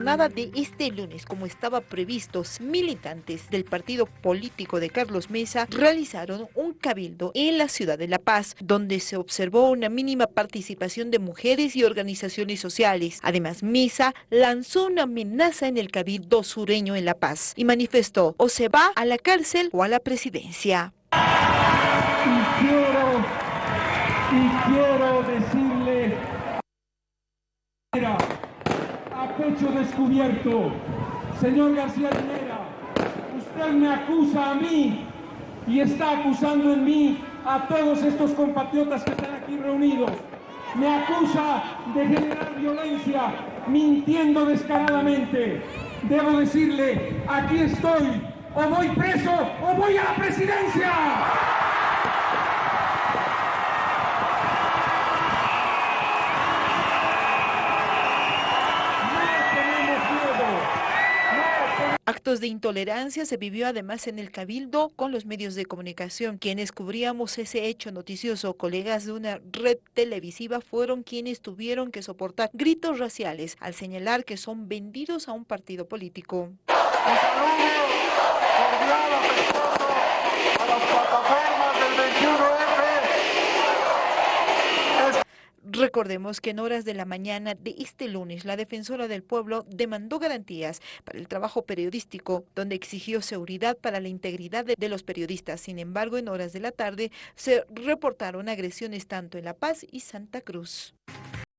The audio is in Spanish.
Nada de este lunes, como estaba previsto, militantes del partido político de Carlos Mesa realizaron un cabildo en la ciudad de La Paz, donde se observó una mínima participación de mujeres y organizaciones sociales. Además, Mesa lanzó una amenaza en el cabildo sureño en La Paz y manifestó o se va a la cárcel o a la presidencia. Y quiero, decirle pecho descubierto. Señor García Linera, usted me acusa a mí y está acusando en mí a todos estos compatriotas que están aquí reunidos. Me acusa de generar violencia, mintiendo descaradamente. Debo decirle, aquí estoy, o voy preso o voy a la presidencia. Actos de intolerancia se vivió además en el Cabildo con los medios de comunicación. Quienes cubríamos ese hecho noticioso, colegas de una red televisiva, fueron quienes tuvieron que soportar gritos raciales al señalar que son vendidos a un partido político. Recordemos que en horas de la mañana de este lunes, la defensora del pueblo demandó garantías para el trabajo periodístico, donde exigió seguridad para la integridad de, los periodistas. Sin embargo, en horas de la tarde se reportaron agresiones tanto en La Paz y Santa Cruz.